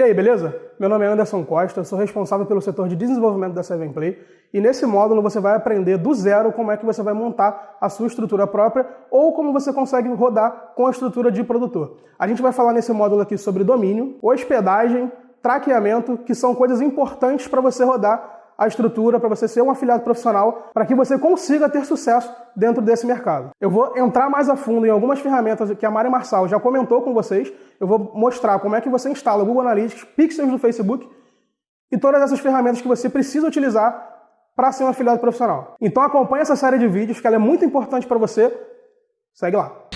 E aí, beleza? Meu nome é Anderson Costa, sou responsável pelo setor de desenvolvimento da Seven Play e nesse módulo você vai aprender do zero como é que você vai montar a sua estrutura própria ou como você consegue rodar com a estrutura de produtor. A gente vai falar nesse módulo aqui sobre domínio, hospedagem, traqueamento, que são coisas importantes para você rodar a estrutura para você ser um afiliado profissional, para que você consiga ter sucesso dentro desse mercado. Eu vou entrar mais a fundo em algumas ferramentas que a Mari Marçal já comentou com vocês. Eu vou mostrar como é que você instala o Google Analytics, Pixels do Facebook e todas essas ferramentas que você precisa utilizar para ser um afiliado profissional. Então acompanhe essa série de vídeos, que ela é muito importante para você. Segue lá.